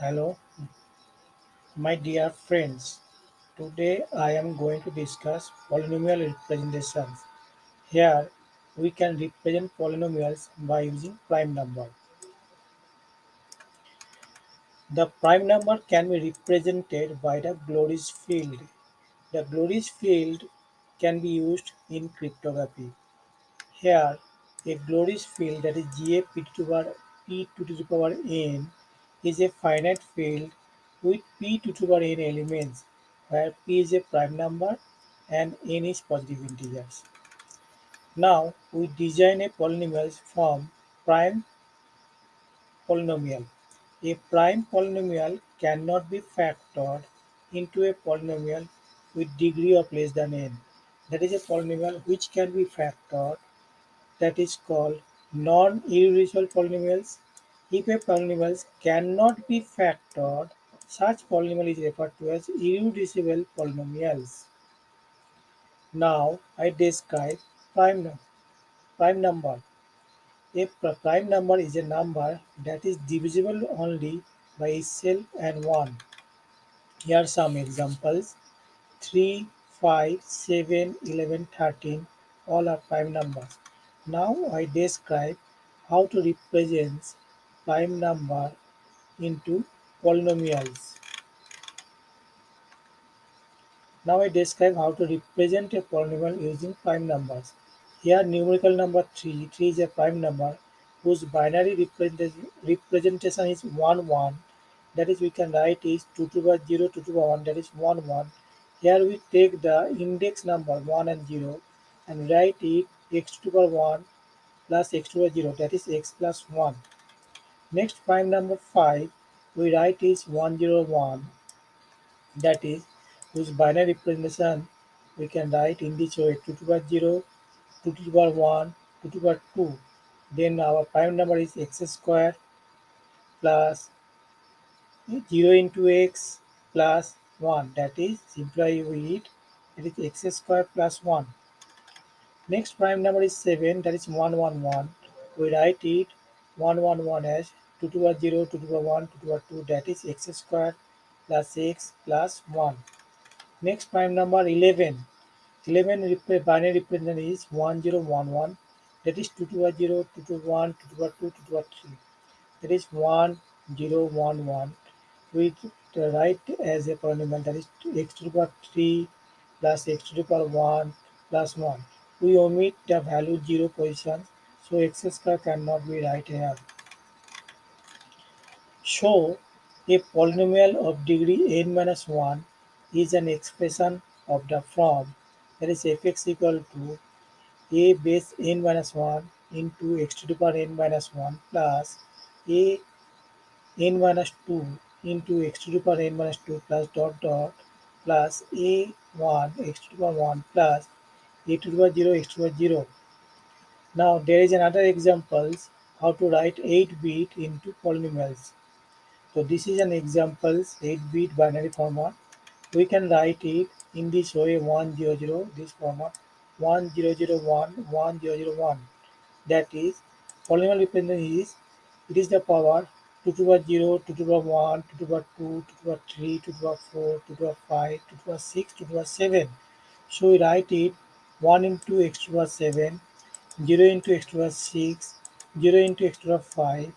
Hello, my dear friends. Today I am going to discuss polynomial representations. Here we can represent polynomials by using prime number. The prime number can be represented by the Galois field. The Galois field can be used in cryptography. Here a Galois field that is GA p to the power p to the power n is a finite field with p to the power n elements where p is a prime number and n is positive integers. Now we design a polynomial from prime polynomial. A prime polynomial cannot be factored into a polynomial with degree of less than n. That is a polynomial which can be factored that is called non-irreducible polynomials. If a polynomial cannot be factored, such polynomial is referred to as irreducible polynomials. Now I describe prime, prime number. A prime number is a number that is divisible only by itself and 1. Here are some examples 3, 5, 7, 11, 13 all are prime numbers. Now I describe how to represent prime number into polynomials. Now I describe how to represent a polynomial using prime numbers. Here numerical number 3, 3 is a prime number whose binary representation is 1 1 that is we can write is 2 to the power 0 2 to the power 1 that is 1 1 here we take the index number 1 and 0 and write it x to the power 1 plus x to the power 0 that is x plus 1 next prime number 5 we write is 101 that is whose binary representation we can write in this way 2 to the power 0 2 to the power 1 2 to the power 2 then our prime number is x square plus 0 into x plus 1 that is simplify with it is x square plus 1 next prime number is 7 that is 111 we write it 111 as 2 to the power 0 2 to the power 1 2 to the power 2 that is x square plus x plus 1 next prime number 11 11 binary representation is 1011 that is 2 to the 0, 2 to 1, 2 to 2, 2 to 3. That is 1, 0, 1, 1. We write as a polynomial that is x to the power 3 plus x to the power 1 plus 1. We omit the value 0 position, so x square cannot be right here. So, a polynomial of degree n minus 1 is an expression of the form that is fx equal to a base n minus 1 into x to the power n minus 1 plus a n minus 2 into x to the power n minus 2 plus dot dot plus a 1 x to the power 1 plus a to the power 0 x to the power 0. Now there is another examples how to write 8 bit into polynomials. So this is an examples 8 bit binary format. We can write it in this way 100 this format 1001 1001 that is polynomial representation is it is the power 2 to the power 0 2 to the power 1 2 to the power 2 2 to the power 3 2 to the power 4 2 to the power 5 2 to the power 6 2 to the power 7 so we write it 1 into x to the power 7 0 into x to the power 6 0 into x to the 5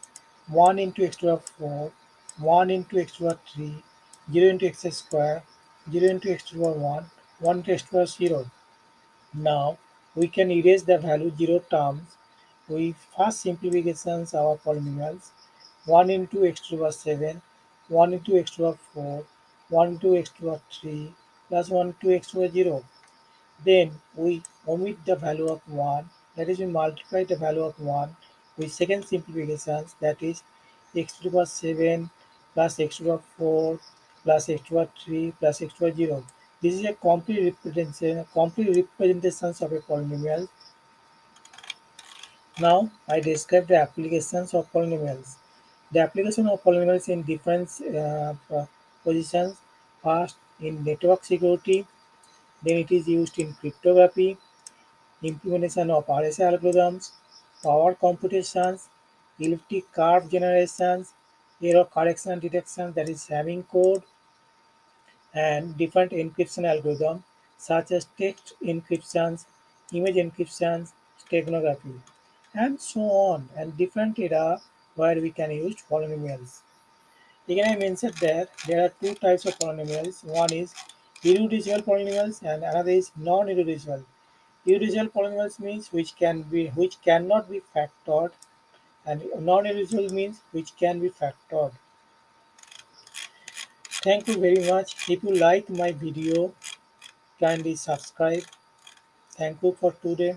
1 into x to the 4 1 into x to the power 3 0 into x square 0 into x to the 1 1 into x to the 0 now we can erase the value 0 terms. We first simplifications our polynomials 1 into x to the 7, 1 into x to the 4, 1 into x to the 3 plus 1 into x to the 0. Then we omit the value of 1 that is we multiply the value of 1 with second simplifications that is x to the power 7 plus x to the power 4 plus x to the power 3 plus x to the power 0. This is a complete representation, complete representations of a polynomial. Now I describe the applications of polynomials. The application of polynomials in different uh, positions. First, in network security, then it is used in cryptography, implementation of RSA algorithms, power computations, elliptic curve generations, error correction detection that is Hamming code and different encryption algorithms such as text encryptions, image encryptions, steganography, and so on, and different era where we can use polynomials. Again, I mentioned that there are two types of polynomials. One is irreducible polynomials and another is non-irreducible. Irreducible polynomials means which can be which cannot be factored and non-irreducible means which can be factored. Thank you very much. If you like my video, kindly subscribe. Thank you for today.